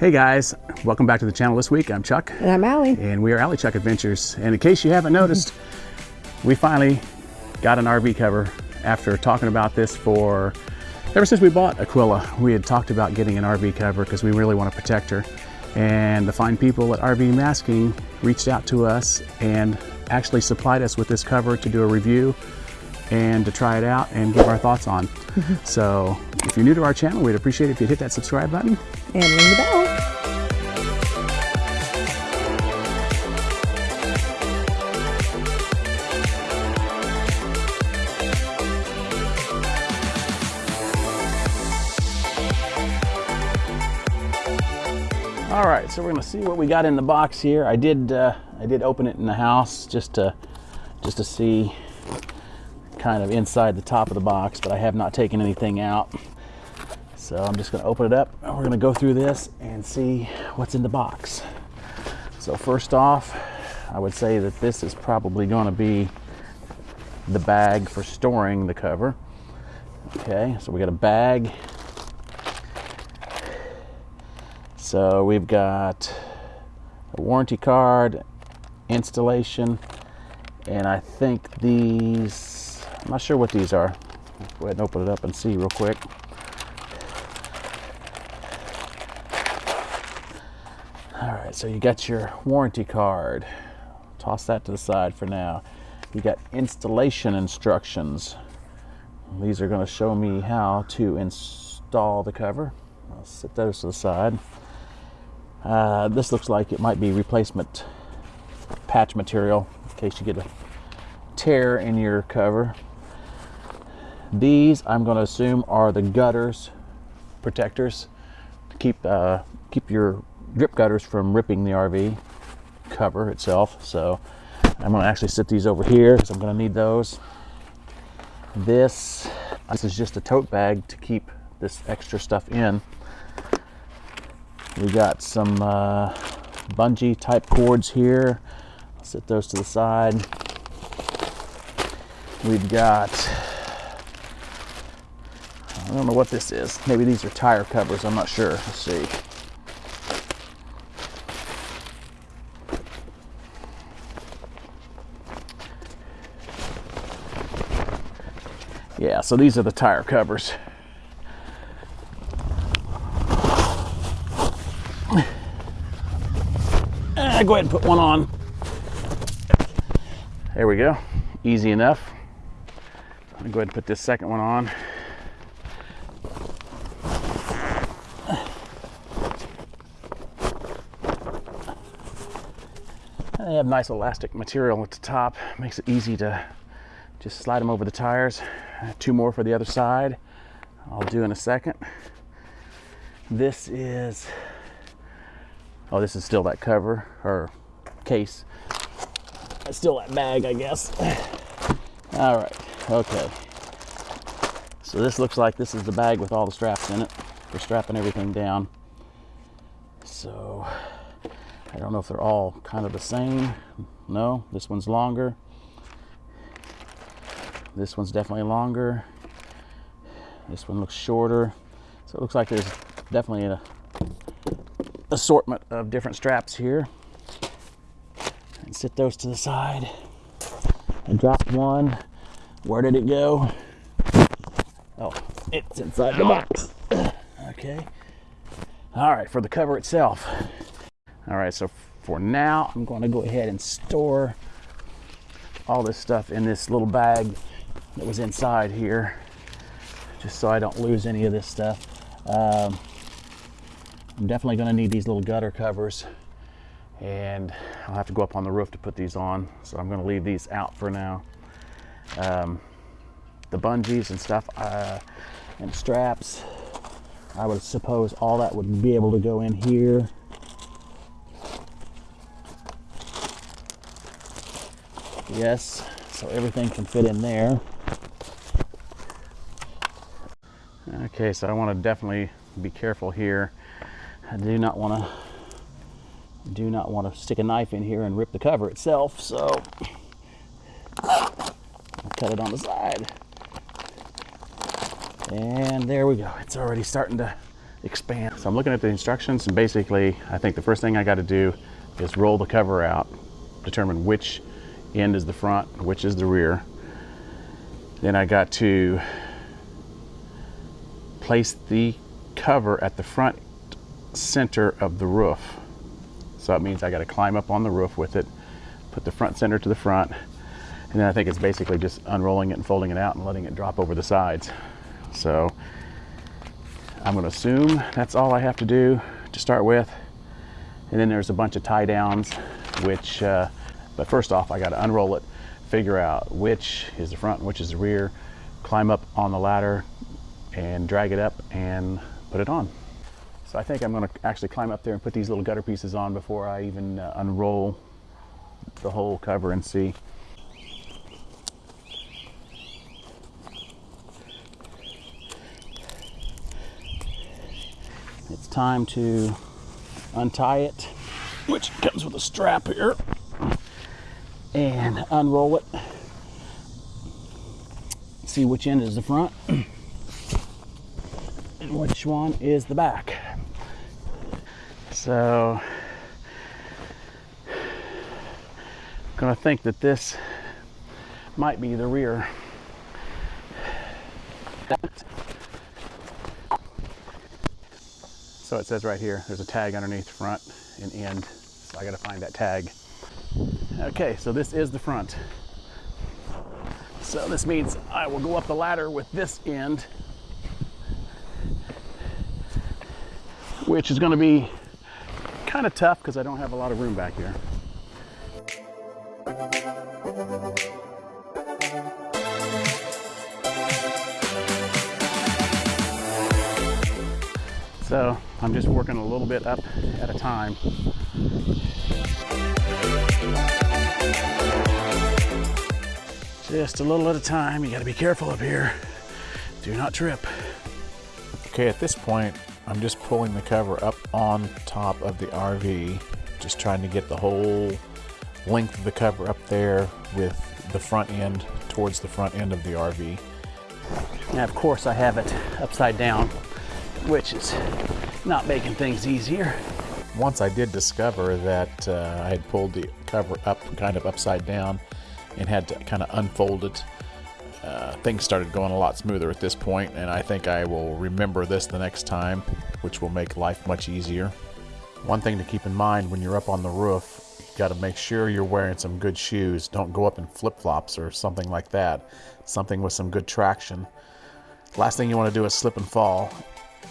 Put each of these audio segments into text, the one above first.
Hey guys, welcome back to the channel this week. I'm Chuck. And I'm Allie. And we are Allie Chuck Adventures. And in case you haven't noticed, we finally got an RV cover after talking about this for, ever since we bought Aquila, we had talked about getting an RV cover because we really want to protect her. And the fine people at RV Masking reached out to us and actually supplied us with this cover to do a review and to try it out and give our thoughts on. so if you're new to our channel, we'd appreciate it if you'd hit that subscribe button. And ring the bell. All right, so we're gonna see what we got in the box here. I did, uh, I did open it in the house just to, just to see kind of inside the top of the box, but I have not taken anything out. So I'm just gonna open it up and we're gonna go through this and see what's in the box. So first off, I would say that this is probably gonna be the bag for storing the cover. Okay, so we got a bag. So we've got a warranty card, installation, and I think these, I'm not sure what these are. Go ahead and open it up and see real quick. All right, so you got your warranty card. Toss that to the side for now. You got installation instructions. These are going to show me how to install the cover. I'll set those to the side. Uh, this looks like it might be replacement patch material in case you get a tear in your cover. These I'm going to assume are the gutters protectors to keep uh, keep your drip gutters from ripping the RV cover itself. So I'm to actually sit these over here because I'm going to need those. This this is just a tote bag to keep this extra stuff in. We got some uh, bungee type cords here. I'll set those to the side. We've got, I don't know what this is. Maybe these are tire covers, I'm not sure. Let's see. Yeah, so these are the tire covers. Uh, go ahead and put one on. There we go. Easy enough. I'm gonna go ahead and put this second one on. They have nice elastic material at the top. Makes it easy to just slide them over the tires. Two more for the other side. I'll do in a second. This is Oh, this is still that cover or case. It's still that bag, I guess. All right, okay. So this looks like this is the bag with all the straps in it for strapping everything down. So I don't know if they're all kind of the same. No, this one's longer. This one's definitely longer. This one looks shorter. So it looks like there's definitely a assortment of different straps here. And sit those to the side. I dropped one. Where did it go? Oh it's inside the box. Okay. All right for the cover itself. All right so for now I'm going to go ahead and store all this stuff in this little bag that was inside here just so I don't lose any of this stuff. Um, I'm definitely going to need these little gutter covers and I'll have to go up on the roof to put these on so I'm going to leave these out for now. Um, the bungees and stuff uh, and straps I would suppose all that would be able to go in here. Yes so everything can fit in there okay so I want to definitely be careful here. I do not want to do not want to stick a knife in here and rip the cover itself so I'll cut it on the side. And there we go it's already starting to expand. So I'm looking at the instructions and basically I think the first thing I got to do is roll the cover out, determine which end is the front, which is the rear. Then I got to place the cover at the front center of the roof. So it means I got to climb up on the roof with it, put the front center to the front, and then I think it's basically just unrolling it and folding it out and letting it drop over the sides. So I'm going to assume that's all I have to do to start with. And then there's a bunch of tie downs, which, uh, but first off, I got to unroll it, figure out which is the front which is the rear, climb up on the ladder and drag it up and put it on. So I think I'm going to actually climb up there and put these little gutter pieces on before I even uh, unroll the whole cover and see. It's time to untie it, which comes with a strap here, and unroll it. See which end is the front which one is the back. So, I'm gonna think that this might be the rear. So it says right here, there's a tag underneath front and end. So I gotta find that tag. Okay, so this is the front. So this means I will go up the ladder with this end, which is gonna be kind of tough because I don't have a lot of room back here. So I'm just working a little bit up at a time. Just a little at a time. You gotta be careful up here. Do not trip. Okay, at this point, I'm just pulling the cover up on top of the RV, just trying to get the whole length of the cover up there with the front end towards the front end of the RV. Now, of course, I have it upside down which is not making things easier. Once I did discover that uh, I had pulled the cover up kind of upside down and had to kind of unfold it, uh, things started going a lot smoother at this point, and I think I will remember this the next time, which will make life much easier. One thing to keep in mind when you're up on the roof, you got to make sure you're wearing some good shoes. Don't go up in flip-flops or something like that. Something with some good traction. Last thing you want to do is slip and fall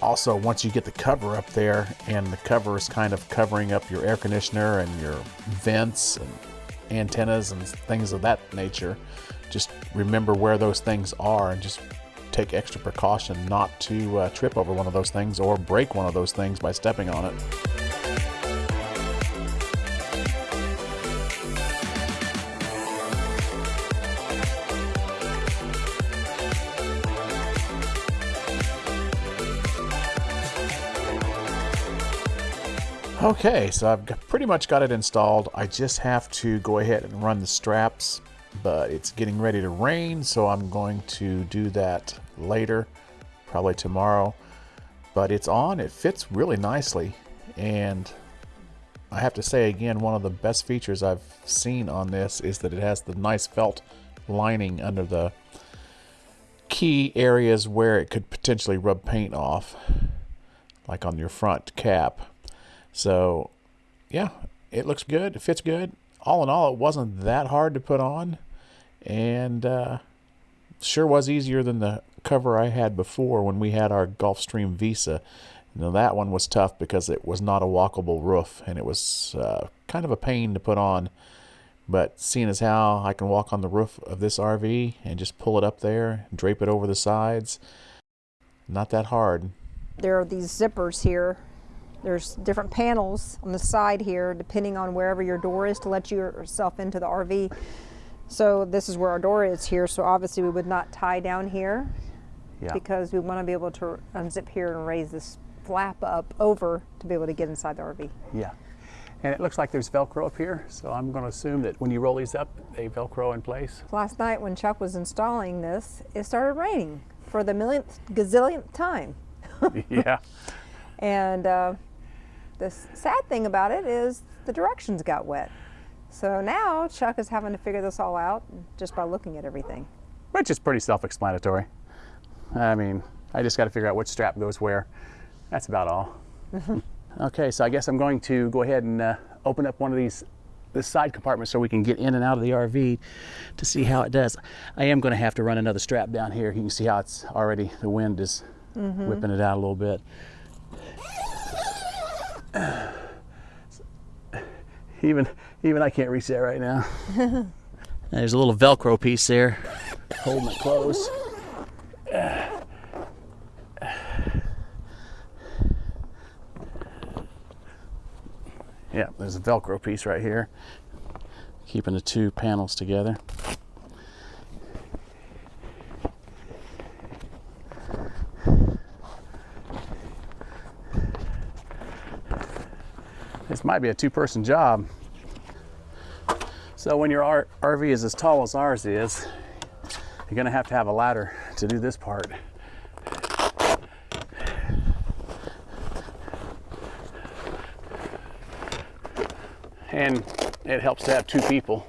also, once you get the cover up there and the cover is kind of covering up your air conditioner and your vents and antennas and things of that nature, just remember where those things are and just take extra precaution not to uh, trip over one of those things or break one of those things by stepping on it. Okay, so I've pretty much got it installed. I just have to go ahead and run the straps, but it's getting ready to rain, so I'm going to do that later, probably tomorrow. But it's on, it fits really nicely, and I have to say again, one of the best features I've seen on this is that it has the nice felt lining under the key areas where it could potentially rub paint off, like on your front cap. So, yeah, it looks good. It fits good. All in all, it wasn't that hard to put on, and uh, sure was easier than the cover I had before when we had our Gulfstream Visa. Now that one was tough because it was not a walkable roof, and it was uh, kind of a pain to put on. But seeing as how I can walk on the roof of this RV and just pull it up there, drape it over the sides, not that hard. There are these zippers here there's different panels on the side here, depending on wherever your door is to let yourself into the RV. So this is where our door is here. So obviously we would not tie down here yeah. because we want to be able to unzip here and raise this flap up over to be able to get inside the RV. Yeah. And it looks like there's Velcro up here, so I'm going to assume that when you roll these up, they Velcro in place. Last night when Chuck was installing this, it started raining for the millionth gazillionth time. yeah. And uh, the sad thing about it is the directions got wet. So now Chuck is having to figure this all out just by looking at everything. which is pretty self-explanatory. I mean, I just got to figure out which strap goes where. That's about all. okay, so I guess I'm going to go ahead and uh, open up one of these this side compartment so we can get in and out of the RV to see how it does. I am going to have to run another strap down here. You can see how it's already the wind is whipping it out a little bit. Even even I can't reach that right now. There's a little Velcro piece there holding it close. Yeah, there's a Velcro piece right here, keeping the two panels together. Might be a two person job. So when your RV is as tall as ours is, you're gonna have to have a ladder to do this part. And it helps to have two people.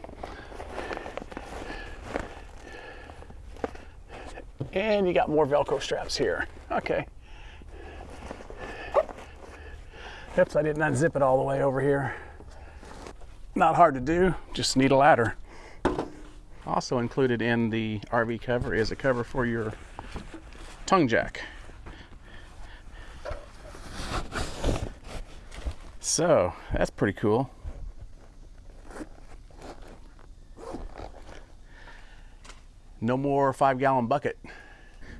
And you got more Velcro straps here. Okay. Oops, I didn't unzip it all the way over here. Not hard to do, just need a ladder. Also included in the RV cover is a cover for your tongue jack. So that's pretty cool. No more five gallon bucket.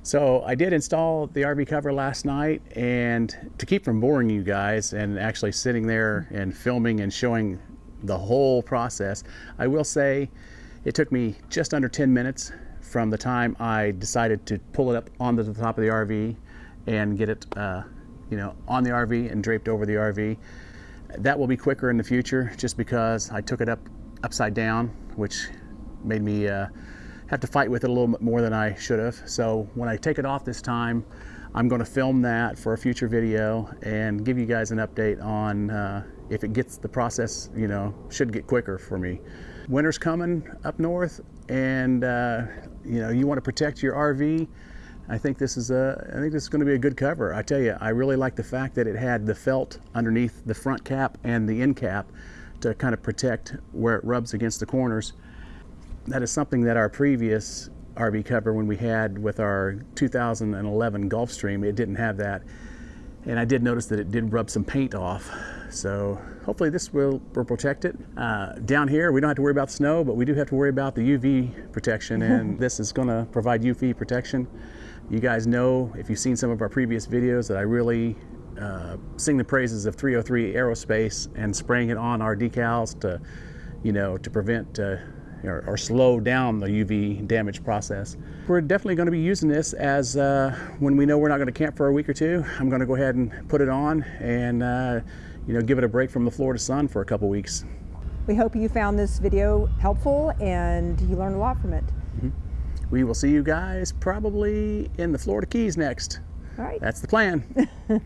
So I did install the RV cover last night and to keep from boring you guys and actually sitting there and filming and showing the whole process, I will say it took me just under 10 minutes from the time I decided to pull it up onto the top of the RV and get it, uh, you know, on the RV and draped over the RV. That will be quicker in the future just because I took it up upside down, which made me uh, have to fight with it a little bit more than I should have. So when I take it off this time, I'm going to film that for a future video and give you guys an update on uh, if it gets the process, you know, should get quicker for me. Winter's coming up north, and uh, you know you want to protect your RV. I think this is a I think this is going to be a good cover. I tell you, I really like the fact that it had the felt underneath the front cap and the end cap to kind of protect where it rubs against the corners. That is something that our previous RV cover when we had with our 2011 Gulfstream, it didn't have that. And I did notice that it did rub some paint off. So hopefully this will, will protect it. Uh, down here, we don't have to worry about snow, but we do have to worry about the UV protection, and this is going to provide UV protection. You guys know, if you've seen some of our previous videos, that I really uh, sing the praises of 303 Aerospace and spraying it on our decals to, you know, to prevent uh, or, or slow down the UV damage process. We're definitely going to be using this as uh, when we know we're not going to camp for a week or two. I'm going to go ahead and put it on and uh, you know give it a break from the Florida sun for a couple weeks. We hope you found this video helpful and you learned a lot from it. We will see you guys probably in the Florida Keys next. All right. That's the plan.